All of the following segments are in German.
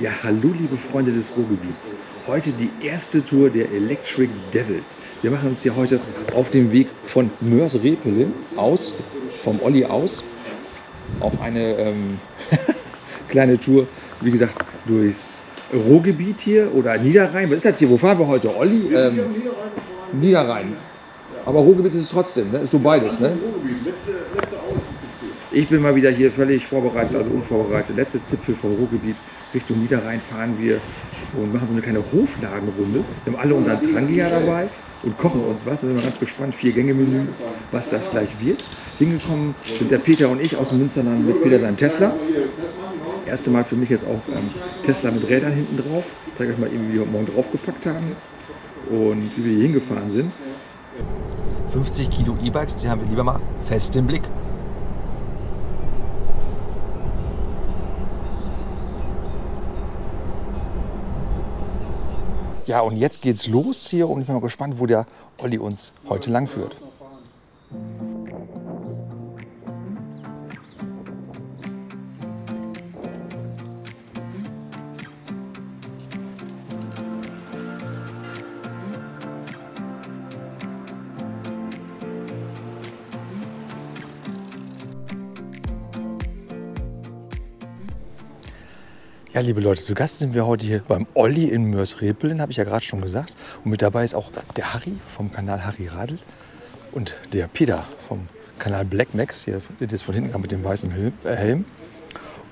Ja, hallo liebe Freunde des Ruhrgebiets. Heute die erste Tour der Electric Devils. Wir machen uns hier heute auf dem Weg von Mörs-Repelen aus, vom Olli aus, auf eine ähm, kleine Tour, wie gesagt, durchs Ruhrgebiet hier oder Niederrhein. Was ist das hier? Wo fahren wir heute? Olli? Ähm, Niederrhein. Aber Ruhrgebiet ist es trotzdem, ne? Ist so beides, ne? Letzte, letzte. Ich bin mal wieder hier völlig vorbereitet, also unvorbereitet. Letzte Zipfel vom Ruhrgebiet Richtung Niederrhein fahren wir und machen so eine kleine Hofladenrunde. Wir haben alle unseren Trangia dabei und kochen uns was. Da sind wir ganz gespannt. Vier Gänge-Menü, was das gleich wird. Hingekommen sind der Peter und ich aus dem Münsterland mit Peter seinem Tesla. Erste Mal für mich jetzt auch ähm, Tesla mit Rädern hinten drauf. Ich zeige euch mal eben, wie wir heute Morgen draufgepackt haben und wie wir hier hingefahren sind. 50 Kilo E-Bikes, die haben wir lieber mal fest im Blick. Ja, und jetzt geht's los hier und ich bin mal gespannt, wo der Olli uns heute lang Ja, liebe Leute, zu Gast sind wir heute hier beim Olli in Mörs-Repelen, habe ich ja gerade schon gesagt. Und mit dabei ist auch der Harry vom Kanal Harry Radl und der Peter vom Kanal Black Max. Hier seht ihr es von hinten gerade mit dem weißen äh, Helm.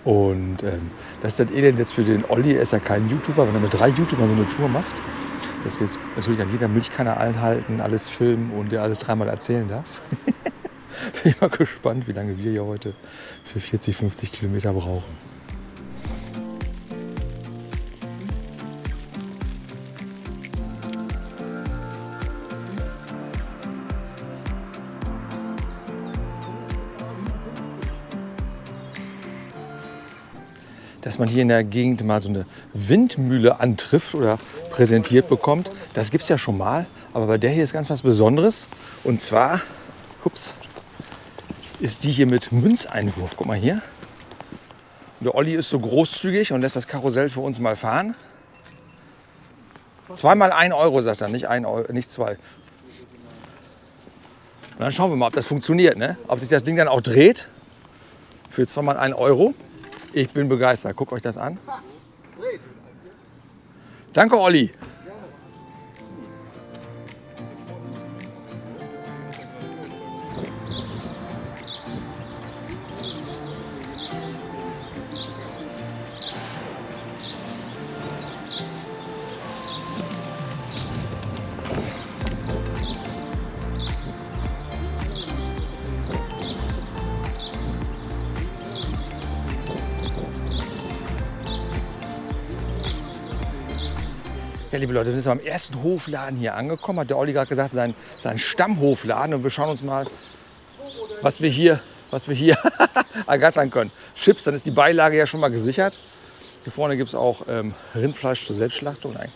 Und ähm, das ist das Elend jetzt für den Olli. Er ist ja kein YouTuber, wenn er mit drei YouTubern so eine Tour macht. Dass wir jetzt natürlich an jeder Milchkanne einhalten, alles filmen und der alles dreimal erzählen darf. Bin ich mal gespannt, wie lange wir hier heute für 40, 50 Kilometer brauchen. Dass man hier in der Gegend mal so eine Windmühle antrifft oder präsentiert bekommt. Das gibt es ja schon mal, aber bei der hier ist ganz was Besonderes. Und zwar, ups, ist die hier mit Münzeinwurf. Guck mal hier. Der Olli ist so großzügig und lässt das Karussell für uns mal fahren. Zweimal ein Euro, sagt er, nicht, ein Euro, nicht zwei. Und dann schauen wir mal, ob das funktioniert, ne? ob sich das Ding dann auch dreht. Für zweimal ein Euro. Ich bin begeistert. Guckt euch das an. Danke, Olli. Liebe Leute, wir sind beim ersten Hofladen hier angekommen. Hat der Olli gerade gesagt, sein, sein Stammhofladen. Und wir schauen uns mal, was wir hier, was wir hier ergattern können. Chips, dann ist die Beilage ja schon mal gesichert. Hier vorne gibt es auch ähm, Rindfleisch zur Selbstschlachtung. Nein,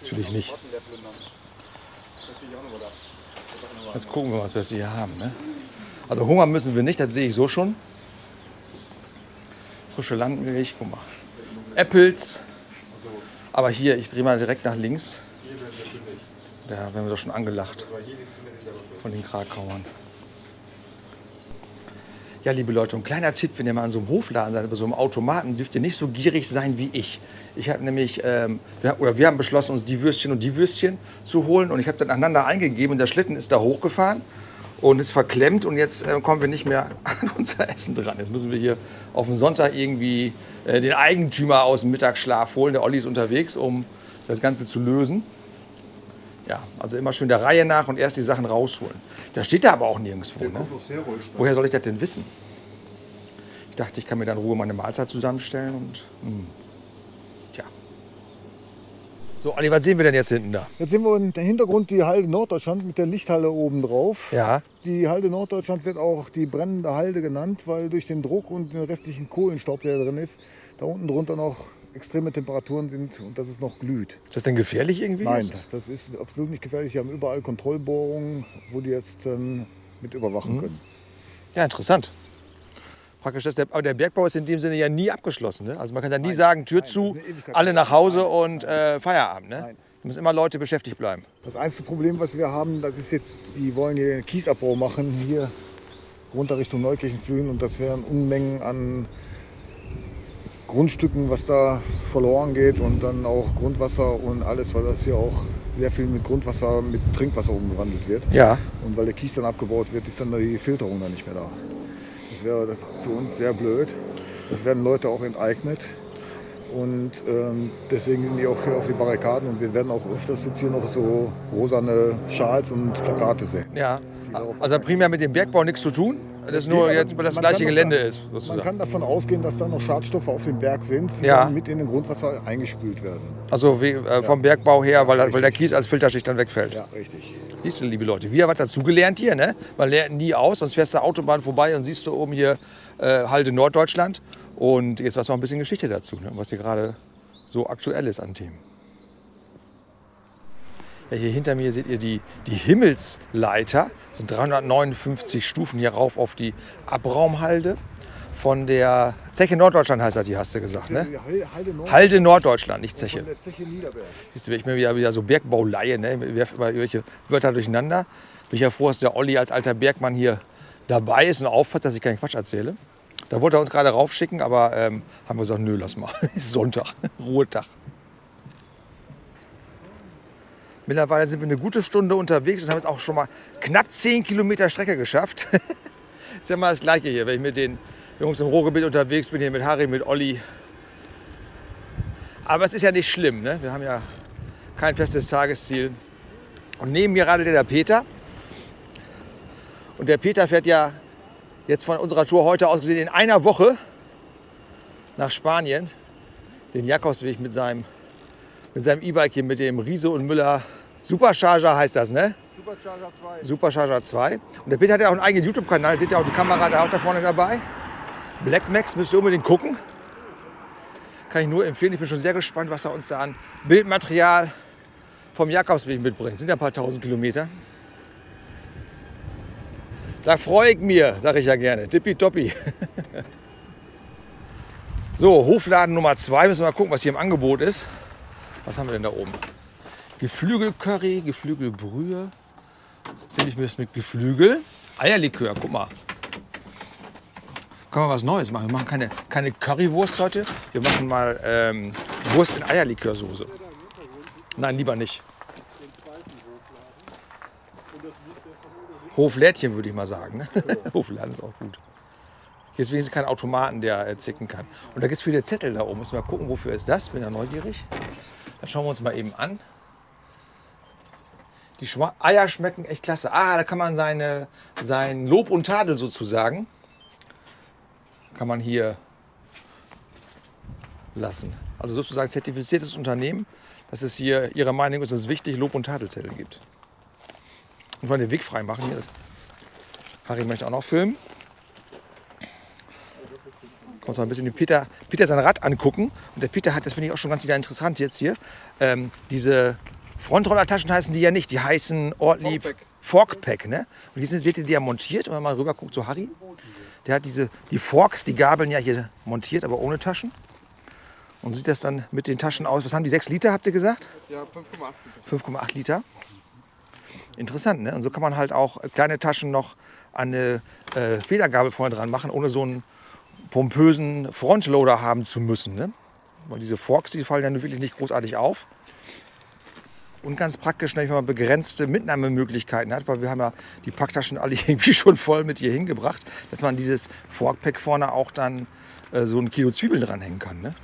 natürlich nicht. Jetzt gucken wir, was wir hier haben. Ne? Also Hunger müssen wir nicht, das sehe ich so schon. Frische Landmilch, guck mal. Apples. Aber hier, ich drehe mal direkt nach links. Da werden wir doch schon angelacht von den Krakauern. Ja, liebe Leute, ein kleiner Tipp, wenn ihr mal an so einem Hofladen seid, bei so einem Automaten, dürft ihr nicht so gierig sein wie ich. Ich habe nämlich, ähm, wir, oder wir haben beschlossen, uns die Würstchen und die Würstchen zu holen. Und ich habe dann aneinander eingegeben und der Schlitten ist da hochgefahren und ist verklemmt. Und jetzt äh, kommen wir nicht mehr an unser Essen dran. Jetzt müssen wir hier auf dem Sonntag irgendwie äh, den Eigentümer aus dem Mittagsschlaf holen. Der Olli ist unterwegs, um das Ganze zu lösen. Ja, also immer schön der Reihe nach und erst die Sachen rausholen. Da steht da aber auch nirgendwo. Ne? Woher soll ich das denn wissen? Ich dachte, ich kann mir dann in Ruhe meine Mahlzeit zusammenstellen und. Hm. So, Olli, was sehen wir denn jetzt hinten da? Jetzt sehen wir im Hintergrund die Halde Norddeutschland mit der Lichthalle oben drauf. Ja. Die Halde Norddeutschland wird auch die brennende Halde genannt, weil durch den Druck und den restlichen Kohlenstaub, der da drin ist, da unten drunter noch extreme Temperaturen sind und dass es noch glüht. Ist das denn gefährlich irgendwie? Nein, das ist absolut nicht gefährlich. Wir haben überall Kontrollbohrungen, wo die jetzt dann mit überwachen können. Ja, interessant. Praktisch, das, der, aber der Bergbau ist in dem Sinne ja nie abgeschlossen. Ne? Also man kann da nie Nein, sagen, Tür nein, zu, alle nach Hause Nein, und äh, Feierabend. Ne? Da müssen immer Leute beschäftigt bleiben. Das einzige Problem, was wir haben, das ist jetzt, die wollen hier Kiesabbau machen, hier runter Richtung Neukirchenflühen und das wären Unmengen an Grundstücken, was da verloren geht und dann auch Grundwasser und alles, weil das hier auch sehr viel mit Grundwasser, mit Trinkwasser umgewandelt wird. Ja. Und weil der Kies dann abgebaut wird, ist dann die Filterung dann nicht mehr da. Das wäre für uns sehr blöd. Es werden Leute auch enteignet. Und ähm, deswegen gehen die auch hier auf die Barrikaden und wir werden auch öfters jetzt hier noch so rosane Schals und Plakate sehen. Ja. Also primär mit dem Bergbau nichts zu tun. Das ist geht, nur jetzt, weil das man gleiche Gelände da- ist, Man sozusagen. kann davon ausgehen, dass da noch Schadstoffe auf dem Berg sind, die Ja. mit in den Grundwasser eingespült werden. Also wie, äh, vom Bergbau her, weil, weil der Kies als Filterschicht dann wegfällt. Ja, richtig. Siehst du, liebe Leute, haben was dazugelernt hier, ne? Man lernt nie aus, sonst fährst du Autobahn vorbei und siehst du oben hier äh, Halde Norddeutschland. Und jetzt was noch ein bisschen Geschichte dazu, ne? was hier gerade so aktuell ist an Themen. Ja, hier hinter mir seht ihr die, die Himmelsleiter. Das sind 359 Stufen hier rauf auf die Abraumhalde von der Zeche Norddeutschland heißt das, die hast du gesagt, ne? Halde Nord Halde Norddeutschland, nicht Zeche. von der Zeche Niederberg. Siehst du, ich bin wieder, wieder so Bergbauleihe, ne? Ich werfe irgendwelche Wörter durcheinander. Bin ich ja froh, dass der Olli als alter Bergmann hier dabei ist und aufpasst, dass ich keinen Quatsch erzähle. Da wollte er uns gerade raufschicken, aber ähm, haben wir gesagt, nö, lass mal. Ist Sonntag, Ruhetag. Mittlerweile sind wir eine gute Stunde unterwegs und haben jetzt auch schon mal knapp 10 Kilometer Strecke geschafft. ist ja mal das Gleiche hier, wenn ich mit den Jungs im Ruhrgebiet unterwegs bin, hier mit Harry, mit Olli. Aber es ist ja nicht schlimm, ne? wir haben ja kein festes Tagesziel. Und neben mir radelt der Peter. Und der Peter fährt ja jetzt von unserer Tour heute aus gesehen in einer Woche nach Spanien den Jakobsweg mit seinem mit seinem E-Bike hier mit dem Riese und Müller Supercharger heißt das, ne? Supercharger 2. Supercharger 2. Und der Peter hat ja auch einen eigenen YouTube-Kanal, seht ihr auch die Kamera da auch da vorne dabei. Black Max müsst ihr unbedingt gucken. Kann ich nur empfehlen. Ich bin schon sehr gespannt, was er uns da an Bildmaterial vom Jakobsweg mitbringt. Sind ja ein paar tausend Kilometer. Da freue ich mir, sage ich ja gerne. Tippitoppi. so, Hofladen Nummer 2. Müssen wir mal gucken, was hier im Angebot ist. Was haben wir denn da oben? Geflügelcurry, Geflügelbrühe. Ziemlich mit mit Geflügel. Eierlikör, guck mal. Können wir was Neues machen? Wir machen keine, keine Currywurst heute. Wir machen mal ähm, Wurst in Eierlikörsoße. Nein, lieber nicht. Hoflädchen würde ich mal sagen. Ne? Hofladen ist auch gut. Hier ist wenigstens kein Automaten, der äh, zicken kann. Und da gibt es viele Zettel da oben. Müssen wir mal gucken, wofür ist das? Bin ja neugierig. Dann schauen wir uns mal eben an. Die Schwa Eier schmecken echt klasse. Ah, da kann man seine, sein Lob und Tadel sozusagen, kann man hier lassen. Also sozusagen zertifiziertes Unternehmen, dass es hier ihrer Meinung ist, dass es wichtig Lob- und Tadelzettel gibt. Und mal den Weg frei machen hier. Harry möchte auch noch filmen. Kommst mal ein bisschen den Peter, Peter sein Rad angucken. Und der Peter hat, das finde ich auch schon ganz wieder interessant jetzt hier, ähm, diese Frontrollertaschen heißen die ja nicht, die heißen Ortlieb Forkpack. Forkpack. Ne? Und sind, seht ihr, die ja montiert. Und wenn man mal rüber guckt zu Harry, der hat diese, die Forks, die Gabeln ja hier montiert, aber ohne Taschen. Und sieht das dann mit den Taschen aus. Was haben die, 6 Liter, habt ihr gesagt? Ja, 5,8 5,8 Liter. Interessant, ne? Und so kann man halt auch kleine Taschen noch an eine äh, Federgabel vorne dran machen, ohne so einen pompösen Frontloader haben zu müssen. Ne? Weil diese Forks, die fallen dann wirklich nicht großartig auf. Und ganz praktisch, wenn man begrenzte Mitnahmemöglichkeiten hat, weil wir haben ja die Packtaschen alle irgendwie schon voll mit hier hingebracht, dass man dieses Forkpack vorne auch dann äh, so ein Kilo Zwiebeln dranhängen kann. Ne?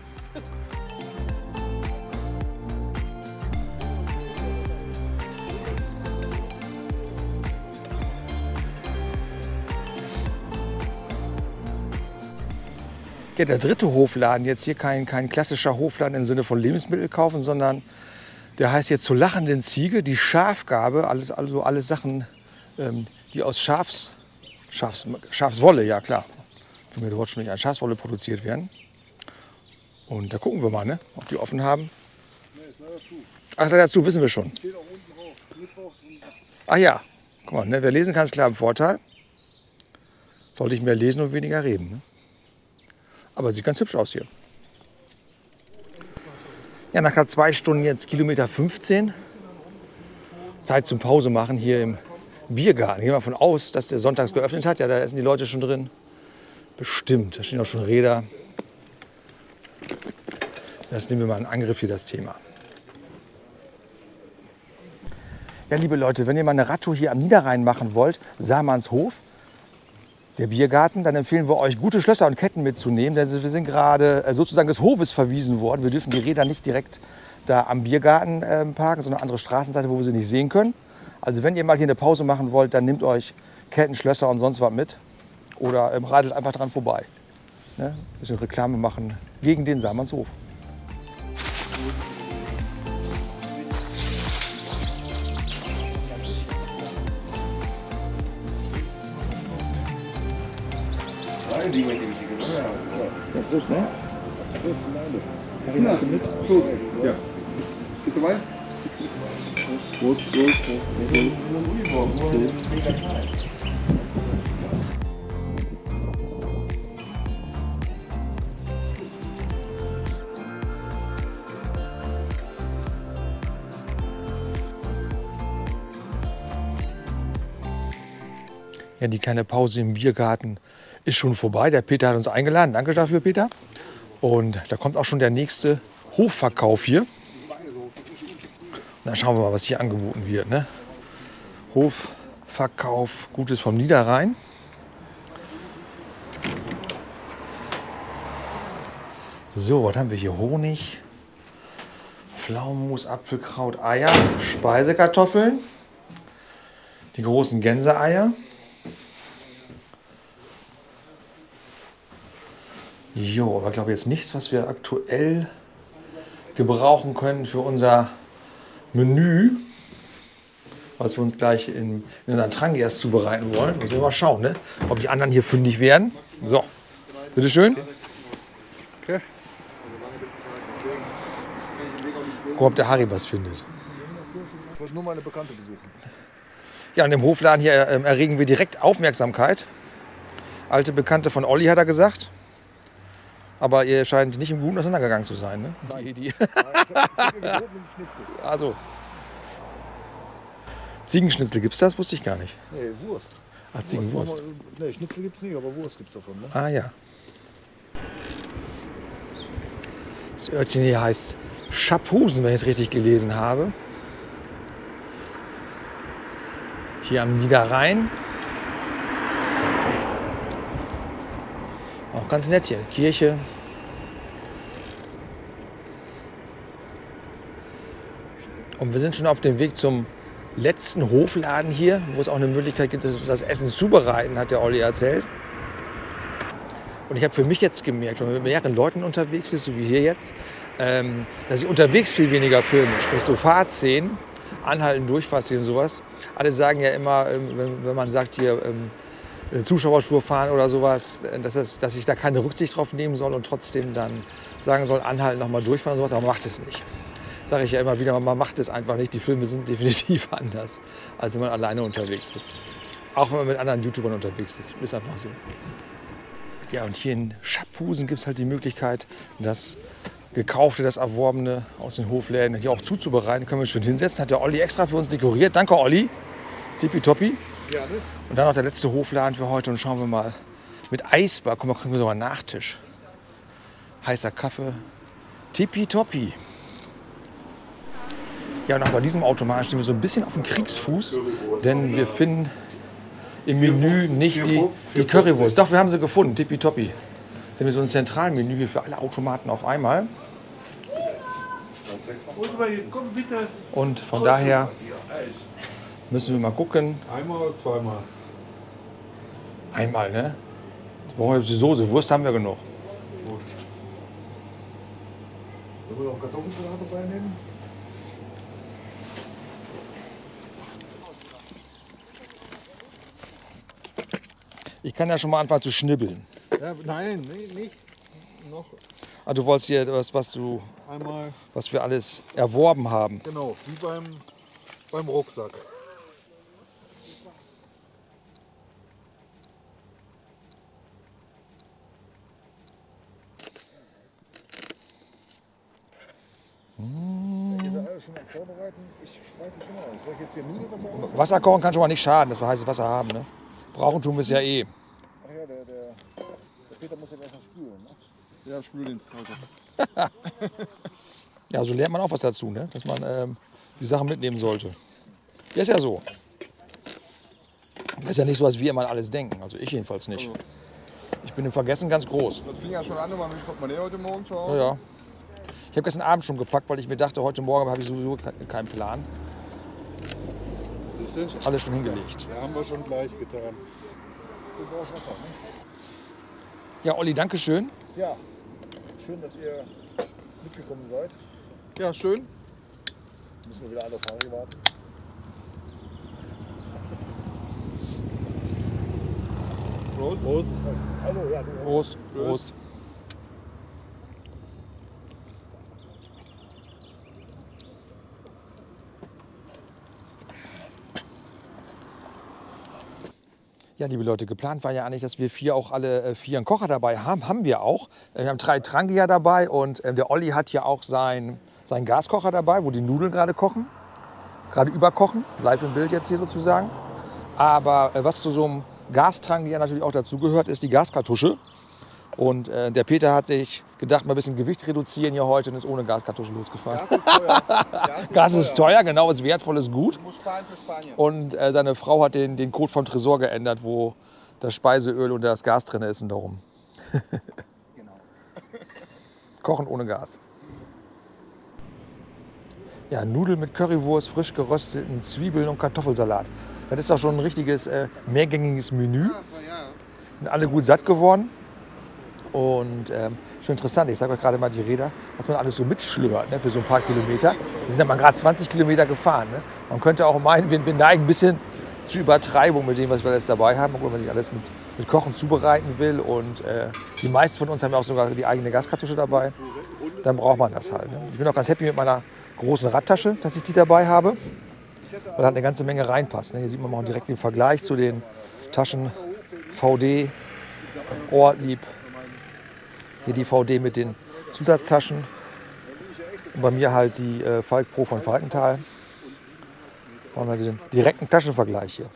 Ja, der dritte Hofladen, jetzt hier kein, kein klassischer Hofladen im Sinne von Lebensmittel kaufen, sondern der heißt jetzt zur lachenden Ziege, die Schafgabe, alles, also alles Sachen, ähm, die aus Schafs, Schafs, Schafswolle, ja klar, für mir dort schon nicht an Schafswolle produziert werden. Und da gucken wir mal, ne, ob die offen haben. Nee, ist leider zu. Ach, ist leider zu, wissen wir schon. Steht auch unten drauf. Mittwochs und Ach ja, guck mal, ne, wer lesen kann, ist klar im Vorteil. Sollte ich mehr lesen und weniger reden. Ne? Aber sieht ganz hübsch aus hier. Ja, nach zwei Stunden jetzt Kilometer 15. Zeit zum Pause machen hier im Biergarten. Gehen wir davon aus, dass der sonntags geöffnet hat. Ja, da sind die Leute schon drin. Bestimmt. Da stehen auch schon Räder. Das nehmen wir mal in Angriff hier, das Thema. Ja, liebe Leute, wenn ihr mal eine Radtour hier am Niederrhein machen wollt, Samannshof, der Biergarten, dann empfehlen wir euch, gute Schlösser und Ketten mitzunehmen, denn wir sind gerade äh, sozusagen des Hofes verwiesen worden. Wir dürfen die Räder nicht direkt da am Biergarten äh, parken, sondern andere Straßenseite, wo wir sie nicht sehen können. Also wenn ihr mal hier eine Pause machen wollt, dann nehmt euch Ketten, Schlösser und sonst was mit oder ähm, radelt einfach dran vorbei. Ne? Ein bisschen Reklame machen gegen den Samannshof. Ja, Prost, ne? Prost, Gemeinde. Harry, machst du mit? Prost. Ja. Bist du dabei? Prost, Prost, Prost. Ja, die kleine Pause im Biergarten ist schon vorbei. Der Peter hat uns eingeladen. Danke dafür, Peter. Und da kommt auch schon der nächste Hofverkauf hier. Dann schauen wir mal, was hier angeboten wird. Ne? Hofverkauf, Gutes vom Niederrhein. So, was haben wir hier? Honig, Pflaumenmus, Apfelkraut, Eier, Speisekartoffeln, die großen Gänseeier. Jo, aber ich glaube jetzt nichts, was wir aktuell gebrauchen können für unser Menü, was wir uns gleich in, in unseren Trangias zubereiten wollen. Müssen wir mal schauen, ne? ob die anderen hier fündig werden. So, bitteschön. Okay. Gucken, ob der Harry was findet. Ich wollte nur meine Bekannte besuchen. Ja, an dem Hofladen hier ähm, erregen wir direkt Aufmerksamkeit. Alte Bekannte von Olli hat er gesagt. Aber ihr scheint nicht im Guten auseinandergegangen zu sein. Ne? Die, die, also. Ziegenschnitzel gibt's das? Wusste ich gar nicht. Nee, Wurst. Ah, Ziegenwurst. Nee, Schnitzel gibt's nicht, aber Wurst gibt's davon. Ne? Ah ja. Das Örtchen hier heißt Schapphusen, wenn ich es richtig gelesen habe. Hier am Niederrhein. Ganz nett hier. Kirche. Und wir sind schon auf dem Weg zum letzten Hofladen hier, wo es auch eine Möglichkeit gibt, das Essen zubereiten, hat der Olli erzählt. Und ich habe für mich jetzt gemerkt, wenn man mit mehreren Leuten unterwegs ist, so wie hier jetzt, ähm, dass ich unterwegs viel weniger filme. Sprich so Fahrtszenen, Anhalten, Durchfahrszenen und sowas. Alle sagen ja immer, ähm, wenn, wenn man sagt hier eine Zuschauerspur fahren oder sowas, äh, dass, das, dass ich da keine Rücksicht drauf nehmen soll und trotzdem dann sagen soll, anhalten, nochmal durchfahren und sowas, aber macht es nicht. Sage ich ja immer wieder, man macht es einfach nicht. Die Filme sind definitiv anders, als wenn man alleine unterwegs ist. Auch wenn man mit anderen YouTubern unterwegs ist. Ist einfach so. Ja, und hier in Schapphusen gibt es halt die Möglichkeit, das Gekaufte, das Erworbene aus den Hofläden hier auch zuzubereiten. Können wir schön hinsetzen. Hat der Olli extra für uns dekoriert. Danke, Olli. Tippitoppi. Ja, ne? Und dann noch der letzte Hofladen für heute. Und schauen wir mal mit Eisbar. Guck mal, kriegen wir sogar einen Nachtisch. Heißer Kaffee. Tippitoppi. Ja, und auch bei diesem Automaten stehen wir so ein bisschen auf dem Kriegsfuß. Denn wir finden im Menü nicht die, die Currywurst. Doch, wir haben sie gefunden. Tippitoppi. Das ist so ein Zentralmenü hier für alle Automaten auf einmal. Und von daher müssen wir mal gucken. Einmal oder zweimal? Einmal, ne? Jetzt brauchen wir die Soße. Wurst haben wir genug. Sollen wir noch Kartoffelsalat dabei nehmen? Ich kann ja schon mal anfangen zu schnibbeln. Ja, nein, nee, nicht. Noch Ah, du wolltest dir was, was, du, einmal, was wir alles erworben haben. genau, wie beim, beim Rucksack. Ihr seid alle schon am Vorbereiten. Ich weiß jetzt immer noch nicht. Soll ich jetzt hier Nudelwasser aus? Wasser kochen kann schon mal nicht schaden, dass wir heißes Wasser haben. Ne? Brauchen tun wir es ja eh. Ach ja, der, der, der Peter muss ja gleich noch spülen. Ne? Ja, Spüldienst heute. Ja, so lernt man auch was dazu, ne? dass man ähm, die Sachen mitnehmen sollte. Ja, ist ja so. Das ist ja nicht so, als wir immer alles denken. Also ich jedenfalls nicht. Ich bin im Vergessen ganz groß. Das fing ja schon an, immer, wie kommt man her heute Morgen zu Ja, Hause? ja. Ich habe gestern Abend schon gepackt, weil ich mir dachte, heute Morgen habe ich sowieso ke- keinen Plan. Du? Alles schon hingelegt. Ja, haben wir schon gleich getan. Du brauchst Wasser, ne? Ja, Olli, danke schön. Ja. Schön, dass ihr mitgekommen seid. Ja, schön. Müssen wir wieder alle auf Harry warten. Prost. Prost. Also, ja, du. Prost. Prost. Ja, liebe Leute, geplant war ja eigentlich, dass wir vier auch alle äh, vier einen Kocher dabei haben. Haben wir auch. Äh, Wir haben drei Trangier dabei und äh, der Olli hat ja auch sein, seinen Gaskocher dabei, wo die Nudeln gerade kochen. Gerade überkochen. Live im Bild jetzt hier sozusagen. Aber äh, was zu so einem Gastrangier natürlich auch dazu gehört, ist die Gaskartusche. Und äh, der Peter hat sich gedacht, mal ein bisschen Gewicht reduzieren hier heute und ist ohne Gaskartusche losgefahren. Gas ist teuer. Gas ist, Gas ist teuer, genau, ist wertvoll, ist gut. Sparen für Spanien. Und äh, seine Frau hat den, den Code vom Tresor geändert, wo das Speiseöl und das Gas drin ist und darum. Genau. Kochen ohne Gas. Ja, Nudeln mit Currywurst, frisch gerösteten Zwiebeln und Kartoffelsalat. Das ist doch schon ein richtiges äh, mehrgängiges Menü. Sind alle gut satt geworden. Und ähm, schon interessant, ich sage euch gerade mal die Räder, was man alles so mitschlört ne, für so ein paar Kilometer. Wir sind ja mal gerade 20 Kilometer gefahren. Ne? Man könnte auch meinen, wir, wir neigen ein bisschen zur Übertreibung mit dem, was wir alles dabei haben, obwohl man nicht alles mit, mit Kochen zubereiten will. Und äh, die meisten von uns haben ja auch sogar die eigene Gaskartusche dabei. Dann braucht man das halt. Ne? Ich bin auch ganz happy mit meiner großen Radtasche, dass ich die dabei habe, weil halt eine ganze Menge reinpasst. Ne? Hier sieht man mal direkt den Vergleich zu den Taschen VD, Ortlieb, hier die VD mit den Zusatztaschen. Und bei mir halt die äh, Falk Pro von Falkenthal. Da haben wir also den direkten Taschenvergleich hier.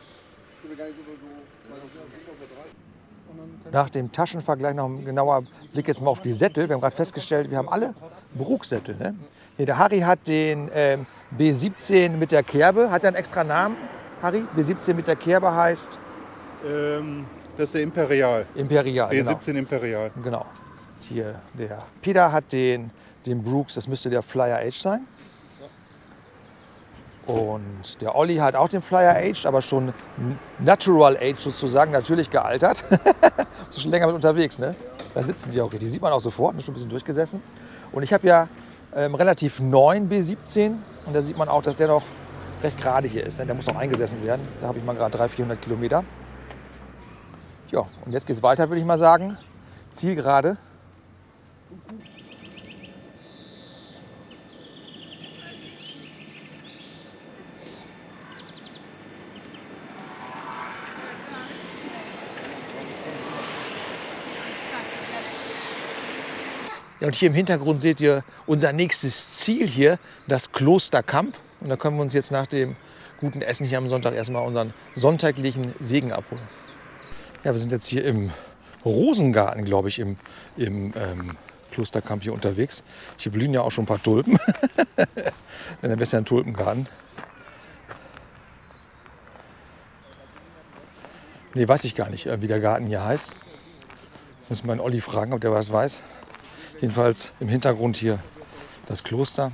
Nach dem Taschenvergleich noch ein genauer Blick jetzt mal auf die Sättel. Wir haben gerade festgestellt, wir haben alle Bruchsättel. Ne? Hier, der Harry hat den ähm, B17 mit der Kerbe. Hat er einen extra Namen, Harry? B17 mit der Kerbe heißt Ähm, das ist der Imperial. Imperial. genau. B17 Imperial. Genau. Hier, der Peter hat den, den Brooks, das müsste der Flyer Age sein. Und der Olli hat auch den Flyer Age, aber schon Natural Age sozusagen, natürlich gealtert. so schon länger mit unterwegs, ne? Da sitzen die auch richtig. Sieht man auch sofort, ne? schon ein bisschen durchgesessen. Und ich habe ja ähm, relativ neuen B17 und da sieht man auch, dass der noch recht gerade hier ist. Ne? Der muss noch eingesessen werden. Da habe ich mal gerade 300, 400 Kilometer. Ja, und jetzt geht es weiter, würde ich mal sagen. Zielgerade. Ja, und hier im Hintergrund seht ihr unser nächstes Ziel hier, das Kloster Kamp. Und da können wir uns jetzt nach dem guten Essen hier am Sonntag erstmal unseren sonntaglichen Segen abholen. Ja, wir sind jetzt hier im Rosengarten, glaube ich, im, im ähm, Klosterkamp hier unterwegs. Hier blühen ja auch schon ein paar Tulpen. Dann wäre es ja ein Tulpengarten. Nee, weiß ich gar nicht, äh, wie der Garten hier heißt. Muss einen Olli fragen, ob der was weiß. Jedenfalls im Hintergrund hier das Kloster.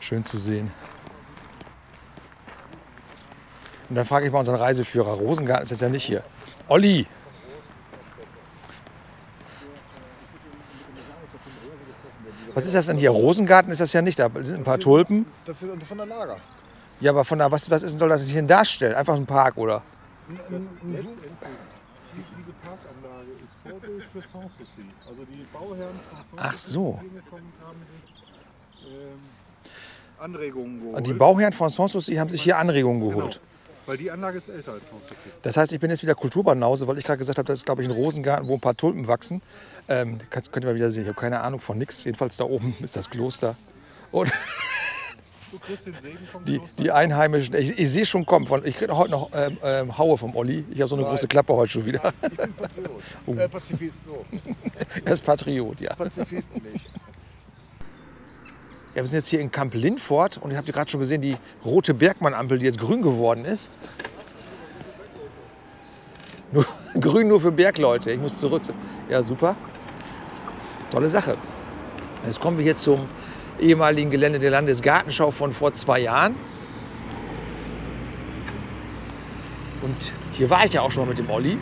Schön zu sehen. Und dann frage ich mal unseren Reiseführer. Rosengarten ist jetzt ja nicht hier. Olli! Was ist das denn hier? Rosengarten ist das ja nicht. Da sind ein paar Tulpen. Das ist von der Lager. Ja, aber von da, was, was ist, soll das hier denn darstellen? Einfach ein Park, oder? Diese Parkanlage ist Vorbild für Sanssouci. Also die Bauherren von Ach so. ähm, Anregungen geholt. Und die Bauherren von Sanssouci haben sich hier Anregungen geholt. Weil die Anlage ist älter als Sanssouci. Das heißt, ich bin jetzt wieder Kulturbanause, weil ich gerade gesagt habe, das ist, glaube ich, ein Rosengarten, wo ein paar Tulpen wachsen. Ähm, könnt ihr mal wieder sehen. Ich habe keine Ahnung von nichts. Jedenfalls da oben ist das Kloster. Und Du kriegst den Segen vom die, Kloster. die Einheimischen, ich, ich sehe schon kommen. Von, ich kriege heute noch ähm, ähm, Haue vom Olli. Ich habe so eine Nein. große Klappe heute schon wieder. Ich bin Patriot. Oh. Äh, Pazifist, so. Er ist Patriot, ja. Pazifisten nicht. Ja, wir sind jetzt hier in Kamp Lindfort und ihr habt gerade schon gesehen, die rote Bergmann-Ampel, die jetzt grün geworden ist. Nur, grün nur für Bergleute. Ich muss zurück. Ja, super. Tolle Sache. Jetzt kommen wir hier zum ehemaligen Gelände der Landesgartenschau von vor zwei Jahren. Und hier war ich ja auch schon mal mit dem Olli.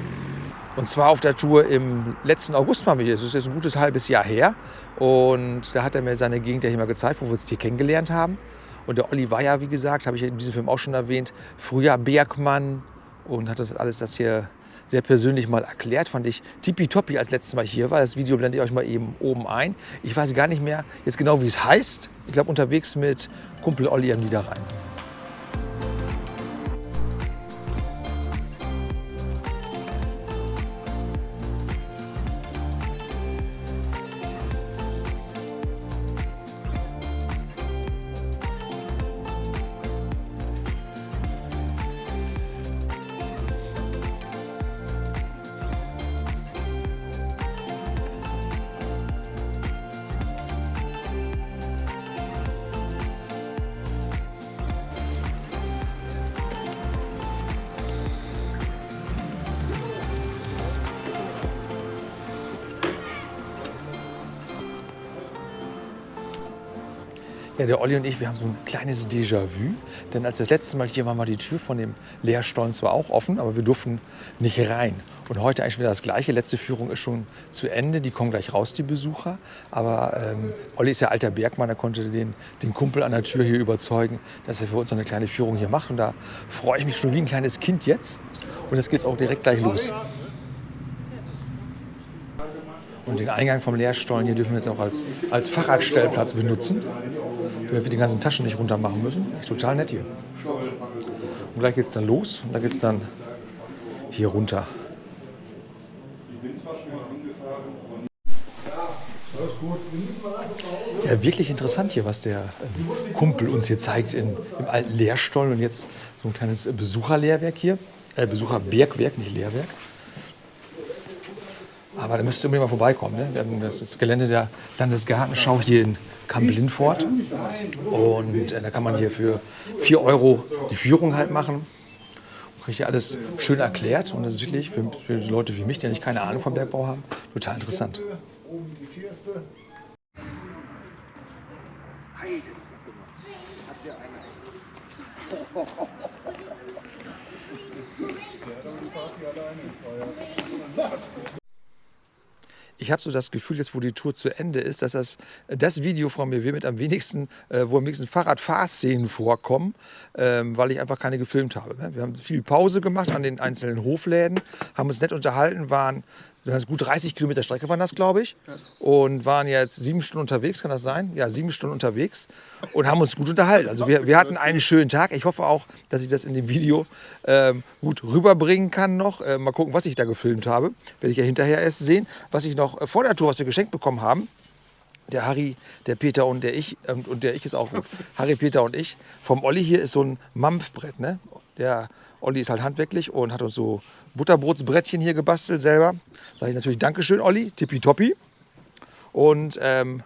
Und zwar auf der Tour im letzten August waren wir hier. Das ist jetzt ein gutes halbes Jahr her. Und da hat er mir seine Gegend ja hier mal gezeigt, wo wir uns hier kennengelernt haben. Und der Olli war ja, wie gesagt, habe ich in diesem Film auch schon erwähnt, früher Bergmann und hat das alles das hier sehr persönlich mal erklärt. Fand ich tippitoppi, als letztes Mal hier war. Das Video blende ich euch mal eben oben ein. Ich weiß gar nicht mehr jetzt genau, wie es heißt. Ich glaube, unterwegs mit Kumpel Olli am Niederrhein. Ja, der Olli und ich, wir haben so ein kleines Déjà-vu. Denn als wir das letzte Mal hier waren, war die Tür von dem Lehrstollen zwar auch offen, aber wir durften nicht rein. Und heute eigentlich wieder das Gleiche. Letzte Führung ist schon zu Ende. Die kommen gleich raus, die Besucher. Aber ähm, Olli ist ja alter Bergmann. Er konnte den, den Kumpel an der Tür hier überzeugen, dass er für uns eine kleine Führung hier macht. Und da freue ich mich schon wie ein kleines Kind jetzt. Und jetzt geht es auch direkt gleich los. Und den Eingang vom Lehrstollen hier dürfen wir jetzt auch als, als Fahrradstellplatz benutzen, damit wir die ganzen Taschen nicht runter machen müssen. Total nett hier. Und gleich geht es dann los und da geht es dann hier runter. Ja, wirklich interessant hier, was der ähm, Kumpel uns hier zeigt in, im alten Lehrstollen. Und jetzt so ein kleines äh, Besucherlehrwerk hier. Äh, Besucherbergwerk, nicht Lehrwerk. Aber da müsst ihr unbedingt mal vorbeikommen. Ne? Wir haben das Gelände der Landesgartenschau hier in Kamp-Lindfort. Und äh, da kann man hier für 4 Euro die Führung halt machen. Kriegt ihr alles schön erklärt. Und das ist wirklich für, für Leute wie mich, die nicht keine Ahnung vom Bergbau haben, total interessant. Ich habe so das Gefühl, jetzt wo die Tour zu Ende ist, dass das, das Video von mir wird mit am wenigsten, äh, wo am wenigsten Fahrradfahrszenen vorkommen, ähm, weil ich einfach keine gefilmt habe. Ne? Wir haben viel Pause gemacht an den einzelnen Hofläden, haben uns nett unterhalten, waren das gut 30 Kilometer Strecke waren das, glaube ich. Und waren jetzt sieben Stunden unterwegs, kann das sein? Ja, sieben Stunden unterwegs und haben uns gut unterhalten. Also wir, wir hatten einen schönen Tag. Ich hoffe auch, dass ich das in dem Video ähm, gut rüberbringen kann noch. Äh, mal gucken, was ich da gefilmt habe. Werde ich ja hinterher erst sehen. Was ich noch äh, vor der Tour, was wir geschenkt bekommen haben, der Harry, der Peter und der ich, ähm, und der ich ist auch gut. Harry, Peter und ich. Vom Olli hier ist so ein Mampfbrett. Ne? Der Olli ist halt handwerklich und hat uns so Butterbrotsbrettchen hier gebastelt selber. Sage ich natürlich Dankeschön, Olli, tippitoppi. Und ähm,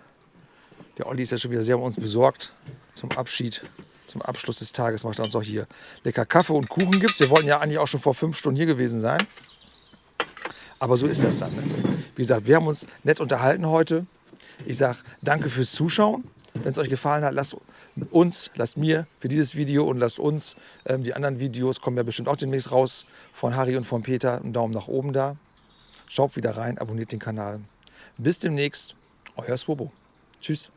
der Olli ist ja schon wieder sehr um uns besorgt zum Abschied. Zum Abschluss des Tages macht er uns auch hier lecker Kaffee und Kuchen gibt's. Wir wollten ja eigentlich auch schon vor fünf Stunden hier gewesen sein. Aber so ist das dann. Ne? Wie gesagt, wir haben uns nett unterhalten heute. Ich sage danke fürs Zuschauen. Wenn es euch gefallen hat, lasst uns, lasst mir für dieses Video und lasst uns, ähm, die anderen Videos kommen ja bestimmt auch demnächst raus, von Harry und von Peter, einen Daumen nach oben da. Schaut wieder rein, abonniert den Kanal. Bis demnächst, euer Swobo. Tschüss.